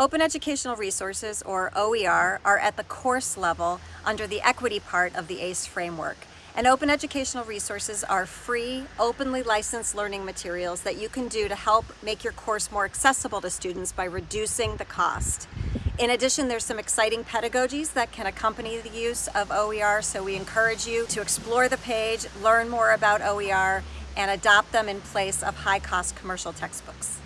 Open Educational Resources, or OER, are at the course level under the equity part of the ACE framework. And Open Educational Resources are free, openly licensed learning materials that you can do to help make your course more accessible to students by reducing the cost. In addition, there's some exciting pedagogies that can accompany the use of OER, so we encourage you to explore the page, learn more about OER, and adopt them in place of high-cost commercial textbooks.